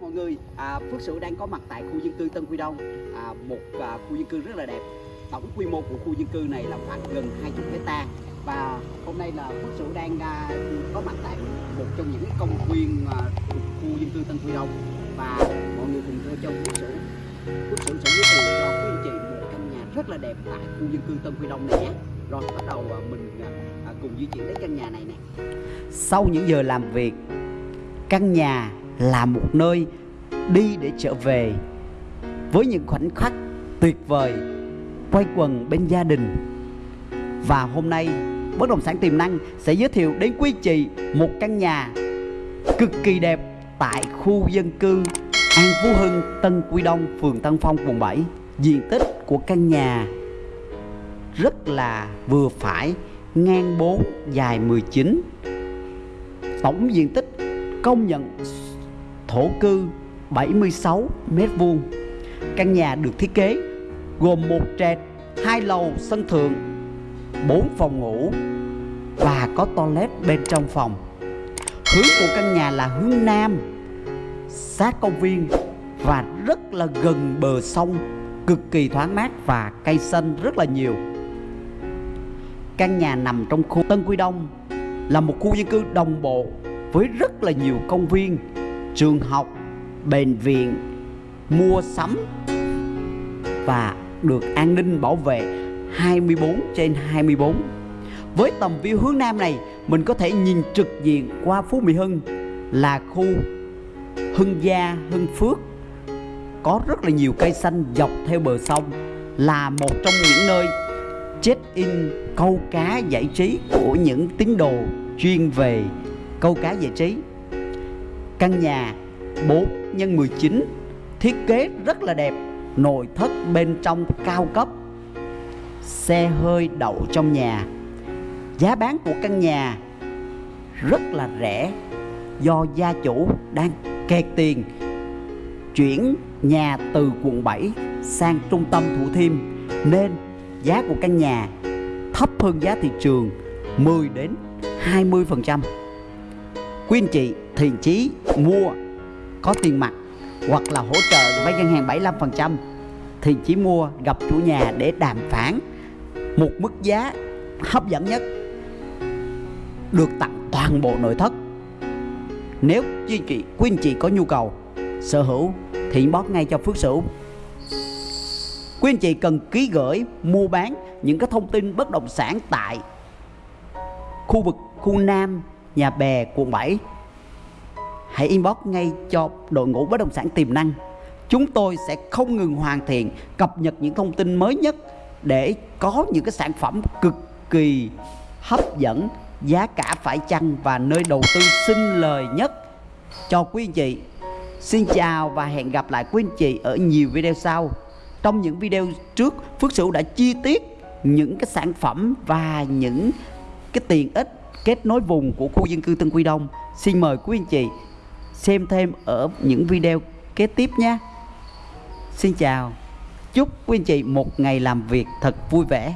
mọi người, à, Phước Sửu đang có mặt tại khu dân cư Tân Quy Đông, à, một à, khu dân cư rất là đẹp. Tổng quy mô của khu dân cư này là khoảng gần 20 hecta và hôm nay là Phước Sửu đang à, có mặt tại một trong những công viên à, thuộc khu dân cư Tân Quy Đông và mọi người cùng theo chân Phước Sửu. Phước Sửu sẽ giới thiệu cho quý anh chị một căn nhà rất là đẹp tại khu dân cư Tân Quy Đông này nhé. Rồi bắt đầu à, mình à, à cùng di chuyển đến căn nhà này nè. Sau những giờ làm việc, căn nhà là một nơi đi để trở về với những khoảnh khắc tuyệt vời quay quần bên gia đình và hôm nay bất động sản tiềm năng sẽ giới thiệu đến quý chị một căn nhà cực kỳ đẹp tại khu dân cư An Phú Hưng, Tân Quy Đông, phường Tân Phong, quận 7. Diện tích của căn nhà rất là vừa phải, ngang 4, dài 19. Tổng diện tích công nhận thổ cư 76 mét vuông. Căn nhà được thiết kế gồm một trệt, hai lầu sân thượng, 4 phòng ngủ và có toilet bên trong phòng. Hướng của căn nhà là hướng nam, sát công viên và rất là gần bờ sông, cực kỳ thoáng mát và cây xanh rất là nhiều. Căn nhà nằm trong khu Tân Quy Đông là một khu dân cư đồng bộ với rất là nhiều công viên, trường học, bệnh viện, mua sắm và được an ninh bảo vệ 24 trên 24. Với tầm view hướng Nam này, mình có thể nhìn trực diện qua Phú Mỹ Hưng là khu Hưng Gia, Hưng Phước có rất là nhiều cây xanh dọc theo bờ sông là một trong những nơi check-in câu cá giải trí của những tín đồ chuyên về câu cá giải trí. Căn nhà 4 x 19 thiết kế rất là đẹp, nội thất bên trong cao cấp. Xe hơi đậu trong nhà. Giá bán của căn nhà rất là rẻ do gia chủ đang kẹt tiền chuyển nhà từ quận 7 sang trung tâm Thủ Thiêm nên giá của căn nhà thấp hơn giá thị trường 10 đến 20%. Quý anh chị thiện chí mua có tiền mặt hoặc là hỗ trợ với ngân hàng 75% thiền chí mua gặp chủ nhà để đàm phán. Một mức giá hấp dẫn nhất được tặng toàn bộ nội thất. Nếu quý anh chị, quý anh chị có nhu cầu sở hữu thì inbox ngay cho Phước Sửu. Quý anh chị cần ký gửi mua bán những cái thông tin bất động sản tại khu vực khu Nam, nhà bè, quận 7 hãy inbox ngay cho đội ngũ bất động sản tiềm năng. Chúng tôi sẽ không ngừng hoàn thiện, cập nhật những thông tin mới nhất để có những cái sản phẩm cực kỳ hấp dẫn, giá cả phải chăng và nơi đầu tư sinh lời nhất cho quý anh chị. Xin chào và hẹn gặp lại quý anh chị ở nhiều video sau. Trong những video trước, Phước Sửu đã chi tiết những cái sản phẩm và những cái tiện ích kết nối vùng của khu dân cư Tân Quy Đông. Xin mời quý anh chị xem thêm ở những video kế tiếp nhé. Xin chào. Chúc quý anh chị một ngày làm việc thật vui vẻ.